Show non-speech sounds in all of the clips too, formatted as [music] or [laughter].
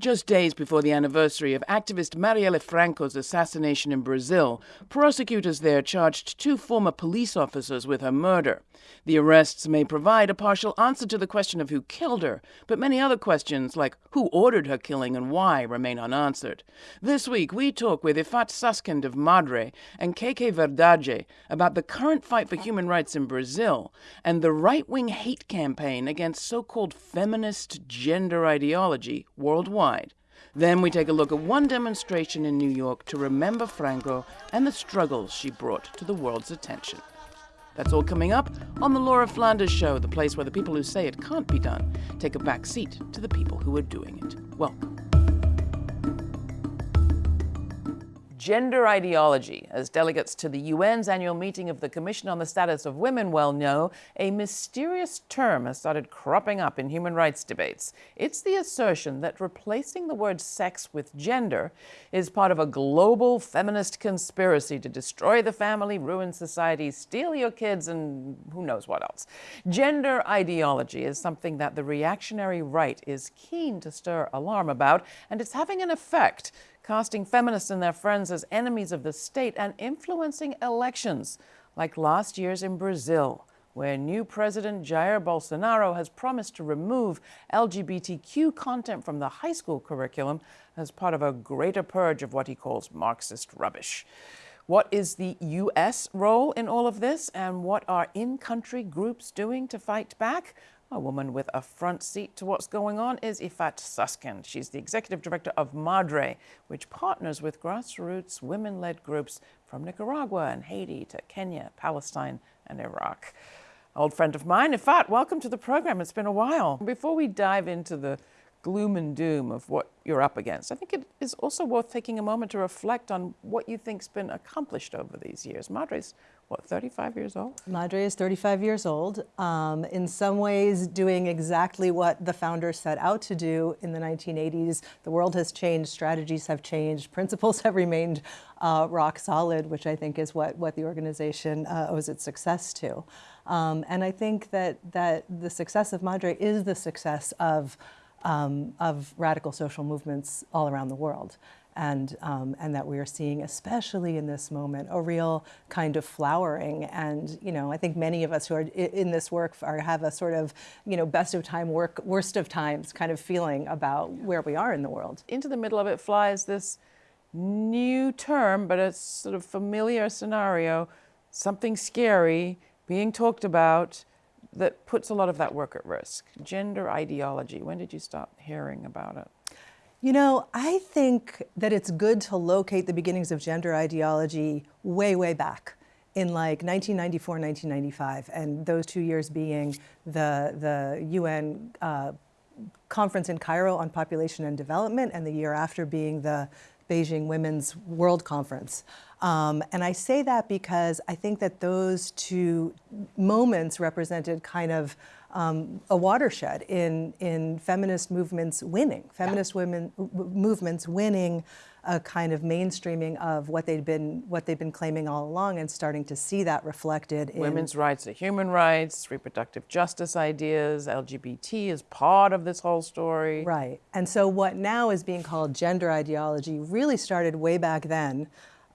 Just days before the anniversary of activist Marielle Franco's assassination in Brazil, prosecutors there charged two former police officers with her murder. The arrests may provide a partial answer to the question of who killed her, but many other questions, like who ordered her killing and why, remain unanswered. This week, we talk with Ifat Susskind of Madre and Keke Verdade about the current fight for human rights in Brazil and the right wing hate campaign against so called feminist gender ideology worldwide. Then we take a look at one demonstration in New York to remember Franco and the struggles she brought to the world's attention. That's all coming up on The Laura Flanders Show, the place where the people who say it can't be done take a back seat to the people who are doing it. Welcome. Gender ideology, as delegates to the UN's annual meeting of the Commission on the Status of Women well know, a mysterious term has started cropping up in human rights debates. It's the assertion that replacing the word sex with gender is part of a global feminist conspiracy to destroy the family, ruin society, steal your kids, and who knows what else. Gender ideology is something that the reactionary right is keen to stir alarm about, and it's having an effect casting feminists and their friends as enemies of the state and influencing elections, like last year's in Brazil, where new President Jair Bolsonaro has promised to remove LGBTQ content from the high school curriculum as part of a greater purge of what he calls Marxist rubbish. What is the U.S. role in all of this, and what are in country groups doing to fight back? A woman with a front seat to what's going on is Ifat Susskind. She's the executive director of Madre, which partners with grassroots women led groups from Nicaragua and Haiti to Kenya, Palestine, and Iraq. Old friend of mine, Ifat, welcome to the program. It's been a while. Before we dive into the gloom and doom of what you're up against, I think it is also worth taking a moment to reflect on what you think's been accomplished over these years. Madre's what, 35 years old? Madre is 35 years old. Um, in some ways, doing exactly what the founders set out to do in the 1980s. The world has changed, strategies have changed, principles have remained uh, rock solid, which I think is what, what the organization uh, owes its success to. Um, and I think that, that the success of Madre is the success of, um, of radical social movements all around the world and, um, and that we are seeing, especially in this moment, a real kind of flowering. And, you know, I think many of us who are in this work are, have a sort of, you know, best of time work, worst of times kind of feeling about where we are in the world. Into the middle of it flies this new term, but a sort of familiar scenario, something scary being talked about that puts a lot of that work at risk. Gender ideology. When did you stop hearing about it? You know, I think that it's good to locate the beginnings of gender ideology way, way back in like 1994, 1995, and those two years being the, the UN uh, conference in Cairo on population and development, and the year after being the Beijing Women's World Conference. Um, and I say that because I think that those two moments represented kind of um, a watershed in, in feminist movements winning, feminist yeah. women movements winning a kind of mainstreaming of what they'd been what they'd been claiming all along and starting to see that reflected in women's rights are human rights, reproductive justice ideas, LGBT is part of this whole story. Right. And so what now is being called gender ideology really started way back then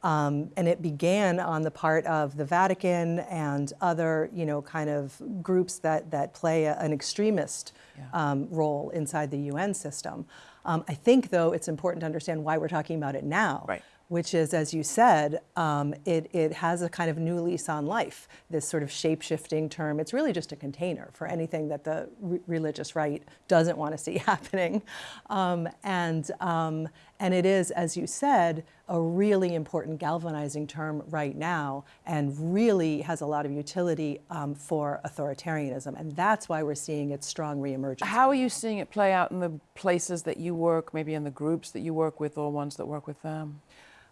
um, and it began on the part of the Vatican and other, you know, kind of groups that, that play a, an extremist yeah. um, role inside the UN system. Um, I think, though, it's important to understand why we're talking about it now. Right which is, as you said, um, it, it has a kind of new lease on life, this sort of shape-shifting term. It's really just a container for anything that the re religious right doesn't want to see [laughs] happening. Um, and, um, and it is, as you said, a really important galvanizing term right now and really has a lot of utility um, for authoritarianism. And that's why we're seeing its strong reemergence. How are you seeing it play out in the places that you work, maybe in the groups that you work with or ones that work with them?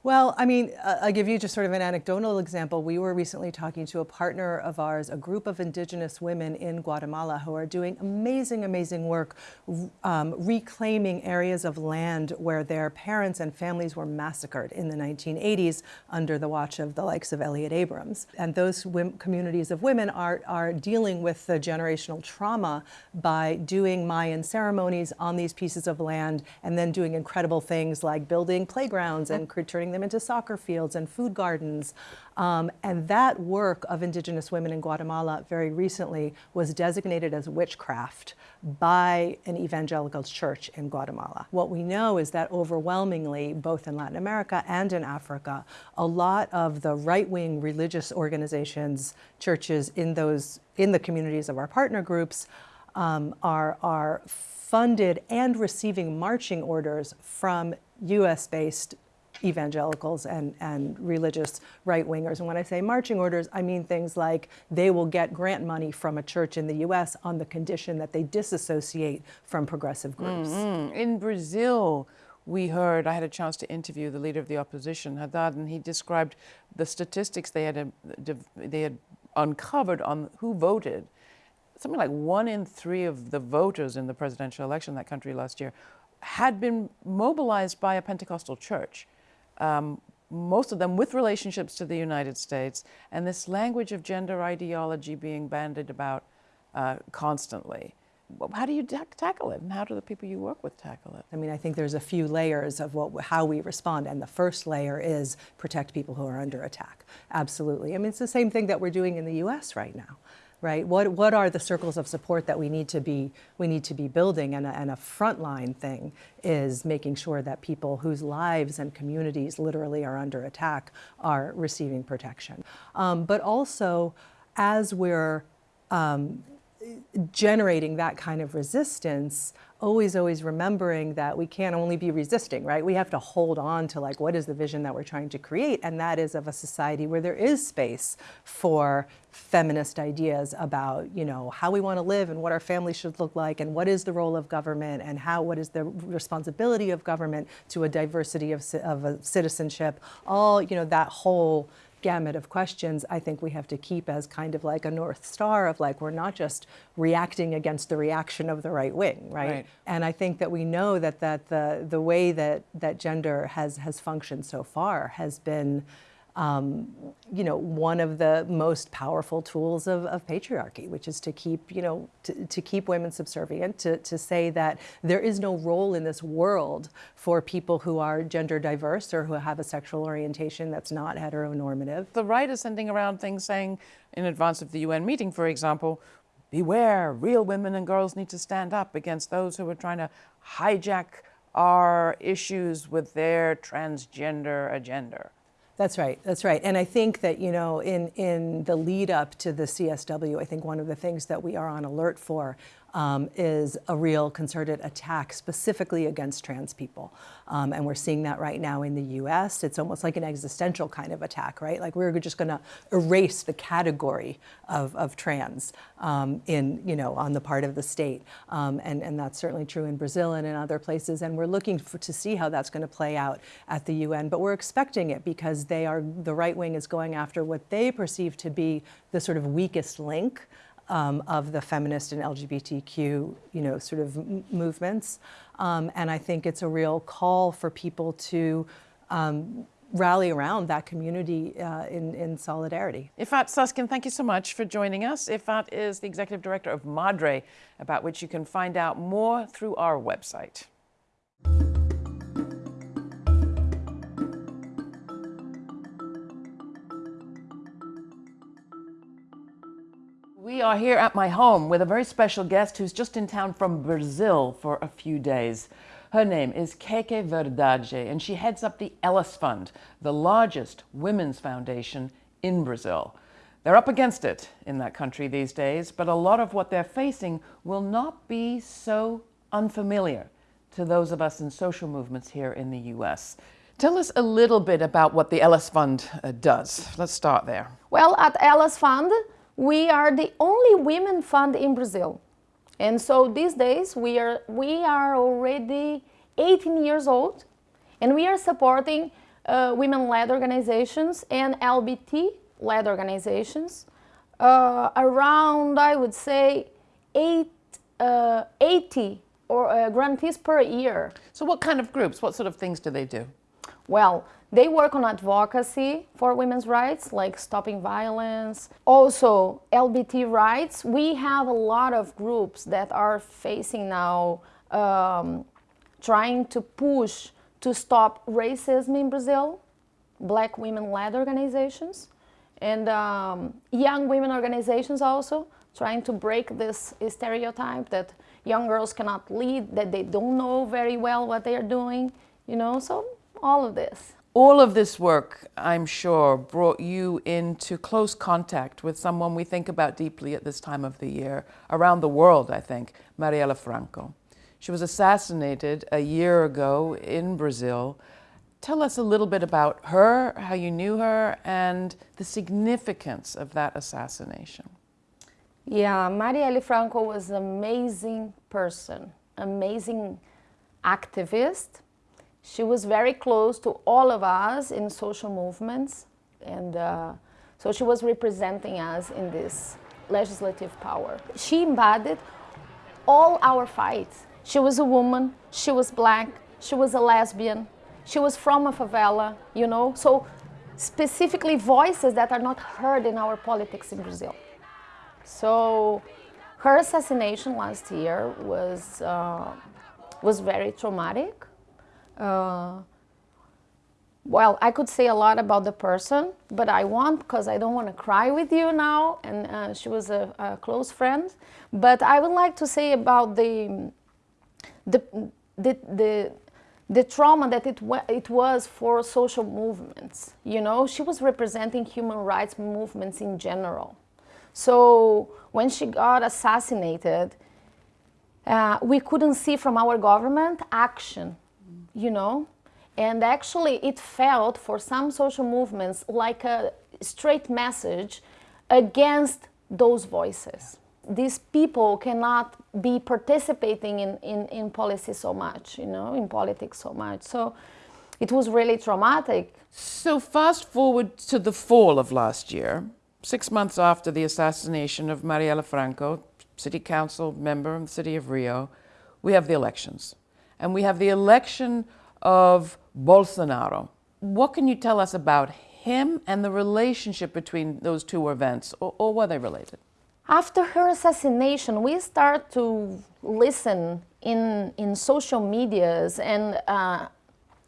Well, I mean, I'll give you just sort of an anecdotal example. We were recently talking to a partner of ours, a group of indigenous women in Guatemala who are doing amazing, amazing work um, reclaiming areas of land where their parents and families were massacred in the 1980s under the watch of the likes of Elliott Abrams. And those communities of women are, are dealing with the generational trauma by doing Mayan ceremonies on these pieces of land and then doing incredible things like building playgrounds and turning them into soccer fields and food gardens. Um, and that work of indigenous women in Guatemala very recently was designated as witchcraft by an evangelical church in Guatemala. What we know is that overwhelmingly, both in Latin America and in Africa, a lot of the right-wing religious organizations, churches in those in the communities of our partner groups um, are, are funded and receiving marching orders from US-based evangelicals and, and religious right-wingers. And when I say marching orders, I mean things like they will get grant money from a church in the US on the condition that they disassociate from progressive groups. Mm -hmm. In Brazil, we heard, I had a chance to interview the leader of the opposition, Haddad, and he described the statistics they had, uh, they had uncovered on who voted. Something like one in three of the voters in the presidential election in that country last year had been mobilized by a Pentecostal church um, most of them with relationships to the United States, and this language of gender ideology being bandied about uh, constantly. How do you tackle it, and how do the people you work with tackle it? I mean, I think there's a few layers of what, how we respond, and the first layer is protect people who are under attack. Absolutely. I mean, it's the same thing that we're doing in the U.S. right now right? What, what are the circles of support that we need to be, we need to be building? And a, and a frontline thing is making sure that people whose lives and communities literally are under attack are receiving protection. Um, but also, as we're um, generating that kind of resistance, always, always remembering that we can't only be resisting, right? We have to hold on to like, what is the vision that we're trying to create? And that is of a society where there is space for feminist ideas about, you know, how we want to live and what our family should look like and what is the role of government and how, what is the responsibility of government to a diversity of, of a citizenship, all, you know, that whole gamut of questions I think we have to keep as kind of like a North Star of like, we're not just reacting against the reaction of the right wing, right? right. And I think that we know that, that the, the way that, that gender has, has functioned so far has been um, you know, one of the most powerful tools of, of patriarchy, which is to keep, you know, to, to, keep women subservient, to, to say that there is no role in this world for people who are gender diverse or who have a sexual orientation that's not heteronormative. The right is sending around things saying, in advance of the UN meeting, for example, beware, real women and girls need to stand up against those who are trying to hijack our issues with their transgender agenda. That's right. That's right. And I think that, you know, in, in the lead up to the CSW, I think one of the things that we are on alert for um, is a real concerted attack specifically against trans people. Um, and we're seeing that right now in the US. It's almost like an existential kind of attack, right? Like we're just going to erase the category of, of trans um, in, you know, on the part of the state. Um, and, and that's certainly true in Brazil and in other places. And we're looking for, to see how that's going to play out at the UN. But we're expecting it because they are, the right wing is going after what they perceive to be the sort of weakest link um, of the feminist and LGBTQ, you know, sort of movements. Um, and I think it's a real call for people to um, rally around that community uh, in, in solidarity. Ifat Susskind, thank you so much for joining us. Ifat is the executive director of Madre, about which you can find out more through our website. Are here at my home with a very special guest who's just in town from Brazil for a few days. Her name is Keke Verdade, and she heads up the Elas Fund, the largest women's foundation in Brazil. They're up against it in that country these days, but a lot of what they're facing will not be so unfamiliar to those of us in social movements here in the U.S. Tell us a little bit about what the Elas Fund uh, does. Let's start there. Well, at Elas Fund, we are the only women fund in Brazil. And so these days we are, we are already 18 years old and we are supporting uh, women-led organizations and LBT-led organizations. Uh, around, I would say, eight, uh, 80 or uh, grantees per year. So, what kind of groups? What sort of things do they do? Well, they work on advocacy for women's rights, like stopping violence. Also, LBT rights. We have a lot of groups that are facing now um, trying to push to stop racism in Brazil, black women-led organizations, and um, young women organizations also trying to break this stereotype that young girls cannot lead, that they don't know very well what they are doing, you know, so all of this. All of this work, I'm sure, brought you into close contact with someone we think about deeply at this time of the year, around the world, I think, Marielle Franco. She was assassinated a year ago in Brazil. Tell us a little bit about her, how you knew her, and the significance of that assassination. Yeah, Marielle Franco was an amazing person, amazing activist. She was very close to all of us in social movements, and uh, so she was representing us in this legislative power. She embodied all our fights. She was a woman, she was black, she was a lesbian, she was from a favela, you know, so specifically voices that are not heard in our politics in Brazil. So her assassination last year was, uh, was very traumatic. Uh, well, I could say a lot about the person, but I won't because I don't want to cry with you now. And uh, she was a, a, close friend. But I would like to say about the, the, the, the, the trauma that it, it was for social movements. You know, she was representing human rights movements in general. So when she got assassinated, uh, we couldn't see from our government action, you know? And actually it felt for some social movements like a straight message against those voices. These people cannot be participating in, in, in policy so much, you know, in politics so much. So it was really traumatic. So fast forward to the fall of last year, six months after the assassination of Marielle Franco, city council member in the city of Rio, we have the elections. And we have the election of Bolsonaro. What can you tell us about him and the relationship between those two events, or, or were they related? After her assassination, we start to listen in, in social medias and uh,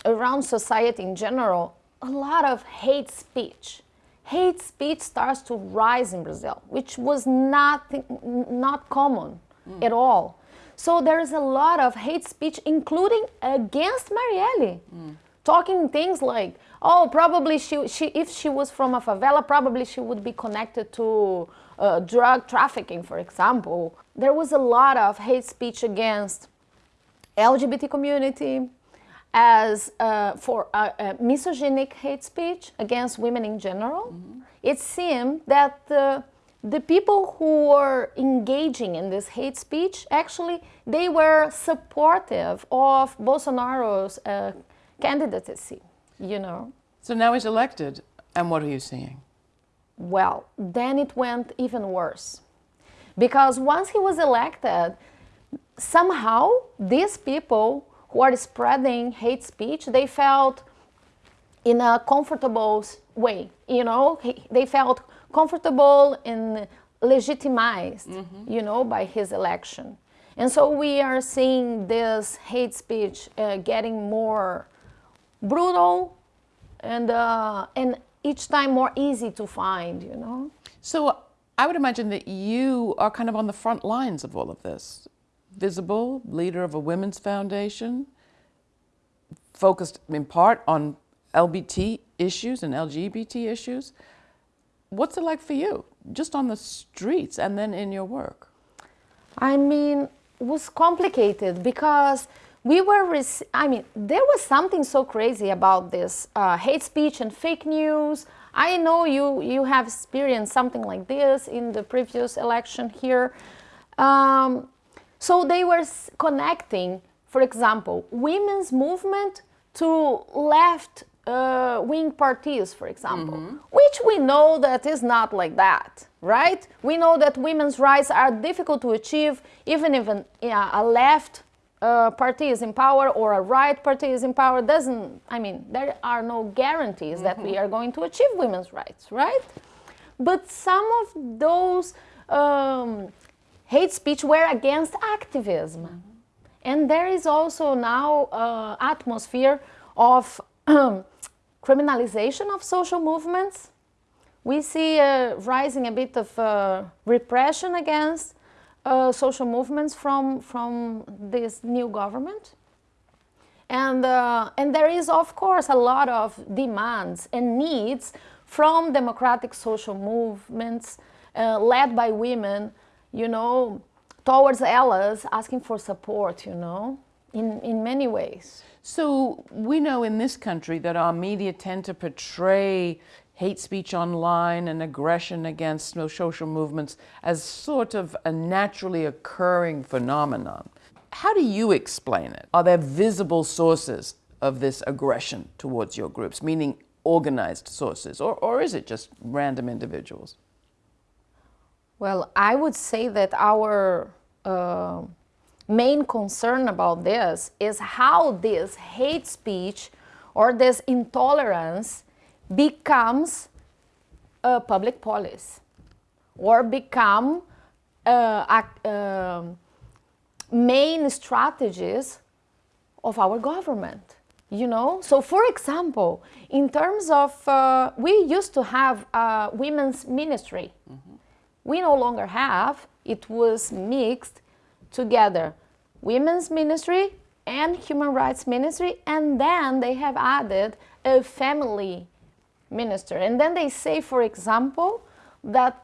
around society in general, a lot of hate speech hate speech starts to rise in Brazil, which was not, not common mm. at all. So there is a lot of hate speech, including against Marielle. Mm. Talking things like, oh, probably she, she, if she was from a favela, probably she would be connected to uh, drug trafficking, for example. There was a lot of hate speech against LGBT community, as uh, for uh, uh, misogynic hate speech against women in general. Mm -hmm. It seemed that the people who were engaging in this hate speech, actually, they were supportive of Bolsonaro's uh, candidacy, you know. So now he's elected, and what are you seeing? Well, then it went even worse. Because once he was elected, somehow these people who are spreading hate speech, they felt in a comfortable way, you know, they felt comfortable and legitimized, mm -hmm. you know, by his election. And so we are seeing this hate speech uh, getting more brutal and, uh, and each time more easy to find, you know. So I would imagine that you are kind of on the front lines of all of this visible, leader of a women's foundation, focused in part on LBT issues and LGBT issues. What's it like for you, just on the streets and then in your work? I mean, it was complicated because we were, I mean, there was something so crazy about this uh, hate speech and fake news. I know you, you have experienced something like this in the previous election here. Um, so they were connecting, for example, women's movement to left uh, wing parties, for example, which we know that is not like that, right? We know that women's rights are difficult to achieve even if an, yeah, a left uh, party is in power or a right party is in power. Doesn't I mean there are no guarantees that we are going to achieve women's rights, right? But some of those um, hate speech were against activism. And there is also now uh, atmosphere of [clears throat] criminalization of social movements. We see uh, rising a bit of uh, repression against uh, social movements from, from this new government. And, uh, and there is, of course, a lot of demands and needs from democratic social movements uh, led by women, you know, towards allies asking for support, you know, in, in many ways. So we know in this country that our media tend to portray hate speech online and aggression against social movements as sort of a naturally occurring phenomenon. How do you explain it? Are there visible sources of this aggression towards your groups, meaning organized sources, or, or is it just random individuals? Well, I would say that our uh, main concern about this is how this hate speech or this intolerance becomes a public policy or become uh, uh, main strategies of our government you know? So for example in terms of uh, we used to have a women's ministry. Mm-hmm. we no longer have. It was mixed together. Women's ministry and human rights ministry and then they have added a family minister. And then they say for example that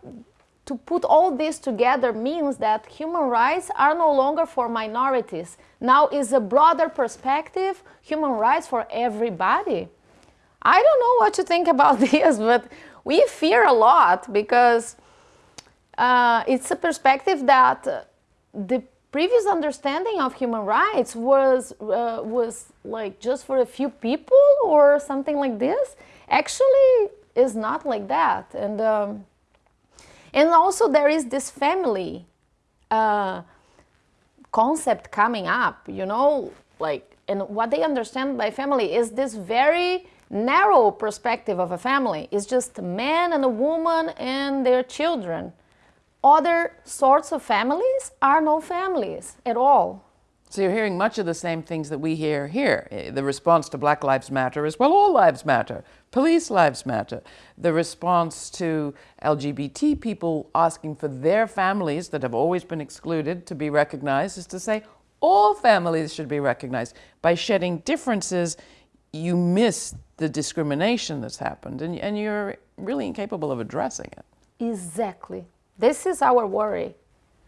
to put all this together means that human rights are no longer for minorities. Now is a broader perspective human rights for everybody. I don't know what to think about [laughs] this but we fear a lot because uh, it's a perspective that uh, the previous understanding of human rights was uh, was like just for a few people or something like this actually is not like that. And um, and also there is this family uh, concept coming up you know like and what they understand by family is this very narrow perspective of a family. It's just a man and a woman and their children other sorts of families are no families at all. So you're hearing much of the same things that we hear here. Eh, the response to Black Lives Matter is, well, all lives matter. Police lives matter. The response to LGBT people asking for their families that have always been excluded to be recognized is to say all families should be recognized. By shedding differences, you miss the discrimination that's happened and, and you're really incapable of addressing it. Exactly. This is our worry.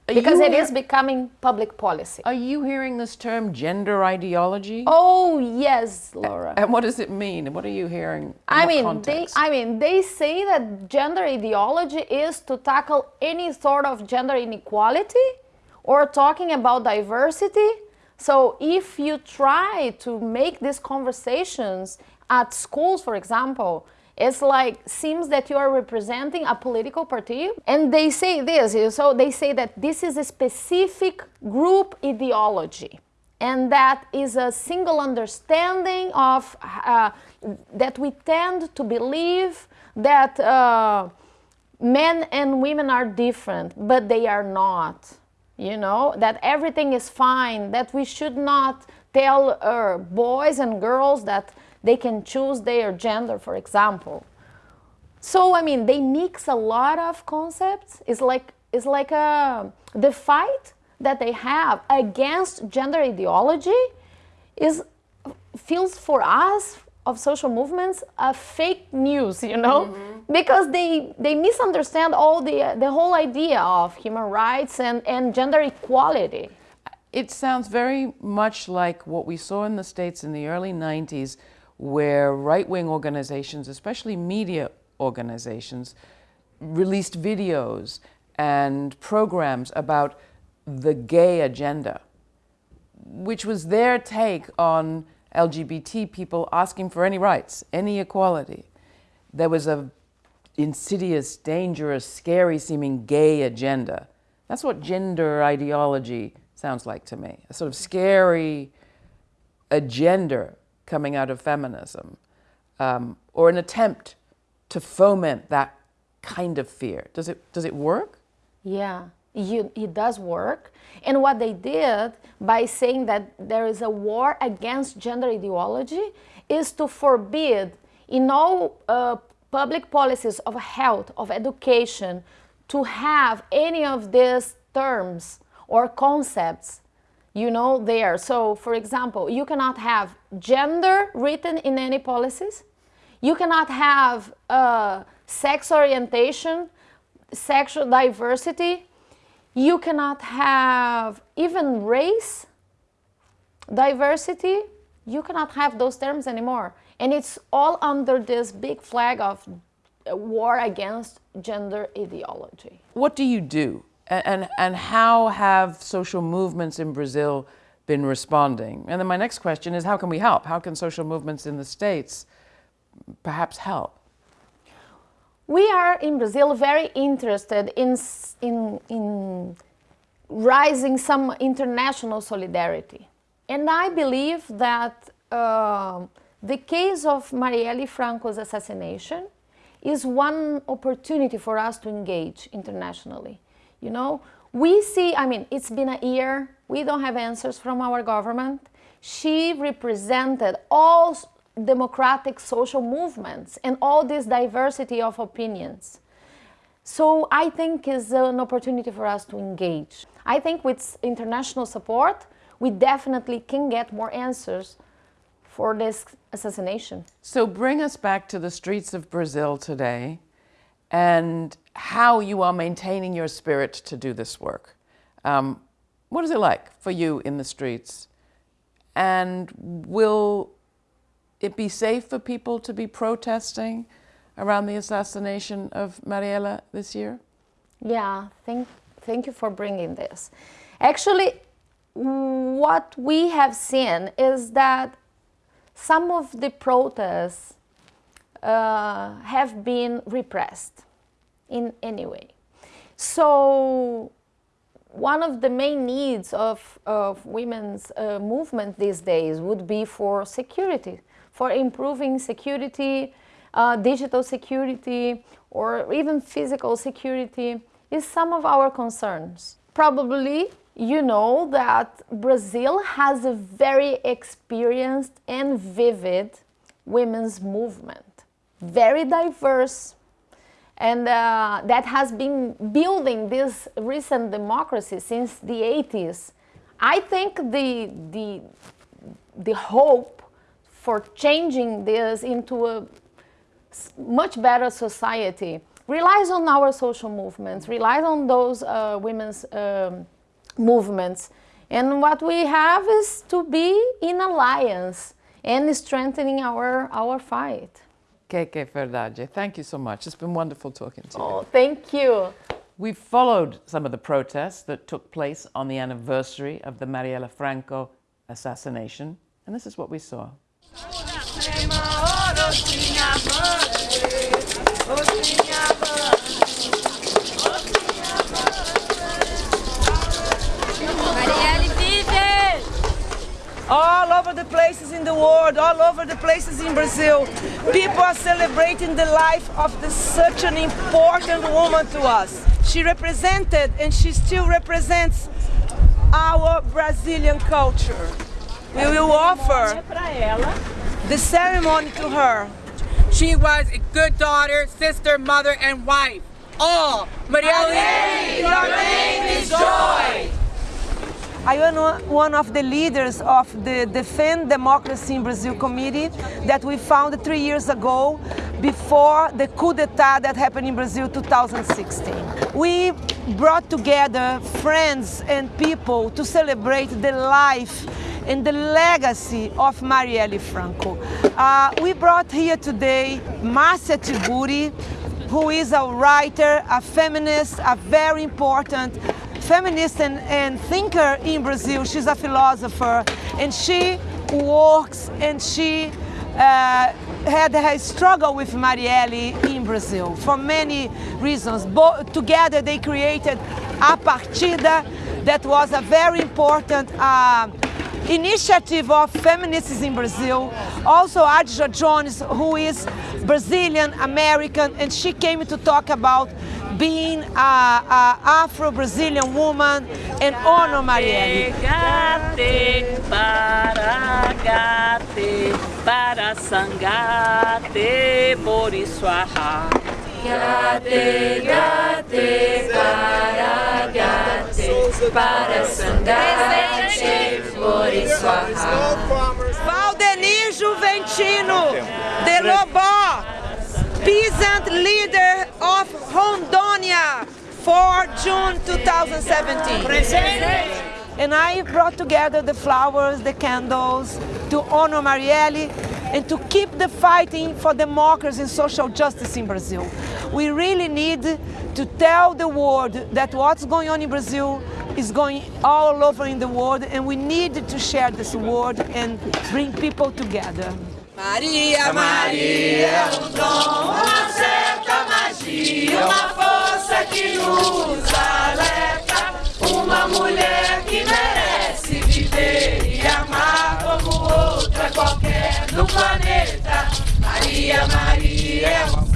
Are because it is becoming public policy. Are you hearing this term gender ideology? Oh yes, Laura. And what does it mean? What are you hearing? I mean, context? they I mean, they say that gender ideology is to tackle any sort of gender inequality or talking about diversity. So if you try to make these conversations at schools, for example, it's like seems that you are representing a political party and they say this so they say that this is a specific group ideology and that is a single understanding of uh, that we tend to believe that uh, men and women are different but they are not you know that everything is fine that we should not tell uh, boys and girls that they can choose their gender, for example. So, I mean, they mix a lot of concepts. It's like, it's like a, uh, the fight that they have against gender ideology is feels for us of social movements a fake news you know mm-hmm. because they they misunderstand all the the whole idea of human rights and and gender equality it sounds very much like what we saw in the states in the early 90s where right wing organizations, especially media organizations, released videos and programs about the gay agenda, which was their take on LGBT people asking for any rights, any equality. There was a insidious, dangerous, scary seeming gay agenda. That's what gender ideology sounds like to me. A sort of scary agenda coming out of feminism um, or an attempt to foment that kind of fear. Does it, does it work? Yeah, you, it does work. And what they did by saying that there is a war against gender ideology is to forbid in all uh, public policies of health, of education, to have any of these terms or concepts you know there so for example you cannot have gender written in any policies. You cannot have uh, sex orientation sexual diversity. You cannot have even race diversity. You cannot have those terms anymore. And it's all under this big flag of war against gender ideology. What do you do and, and, how have social movements in Brazil been responding? And then my next question is how can we help? How can social movements in the States perhaps help? We are in Brazil very interested in, in, in rising some international solidarity. And I believe that uh, the case of Marielle Franco's assassination is one opportunity for us to engage internationally. You know, we see, I mean, it's been a year, we don't have answers from our government. She represented all democratic social movements and all this diversity of opinions. So I think is an opportunity for us to engage. I think with international support, we definitely can get more answers for this assassination. So bring us back to the streets of Brazil today and how you are maintaining your spirit to do this work. Um, what is it like for you in the streets? And will it be safe for people to be protesting around the assassination of Marielle this year? Yeah, thank, thank you for bringing this. Actually, what we have seen is that some of the protests uh, have been repressed in any way. So one of the main needs of, of women's uh, movement these days would be for security, for improving security, uh, digital security, or even physical security is some of our concerns. Probably you know that Brazil has a very experienced and vivid women's movement, very diverse, and uh, that has been building this recent democracy since the 80s. I think the, the, the hope for changing this into a much better society relies on our social movements, relies on those uh, women's um, movements. And what we have is to be in alliance and strengthening our, our fight. Keke Verdade, thank you so much. It's been wonderful talking to you. Oh, thank you. We've followed some of the protests that took place on the anniversary of the Marielle Franco assassination, and this is what we saw. Over the places in the world, all over the places in Brazil. People are celebrating the life of the, such an important woman to us. She represented and she still represents our Brazilian culture. We will offer the ceremony to her. She was a good daughter, sister, mother, and wife. All. Marielle, your name is joy. I am one of the leaders of the Defend Democracy in Brazil committee that we founded three years ago before the coup d'etat that happened in Brazil 2016. We brought together friends and people to celebrate the life and the legacy of Marielle Franco. Uh, we brought here today Marcia Tiburi, who is a writer, a feminist, a very important feminist and, and thinker in Brazil. She's a philosopher and she works and she uh, had a struggle with Marielle in Brazil for many reasons. Bo together they created a partida that was a very important uh, initiative of feminists in Brazil. Also Adja Jones, who is Brazilian American, and she came to talk about being an Afro-Brazilian woman and honor Marielle. Gate para gate para sangate boriswaha. Gate gate para gate para sangate boriswaha. Valdenir Juventino de Lobó, peasant leader Rondônia for June 2017. And I brought together the flowers, the candles to honor Marielle and to keep the fighting for democracy and social justice in Brazil. We really need to tell the world that what's going on in Brazil is going all over in the world and we need to share this word and bring people together. Maria, Maria, certa magia, uma força que nos alerta, uma mulher que merece viver e amar como outra qualquer no planeta. Maria, Maria, é uma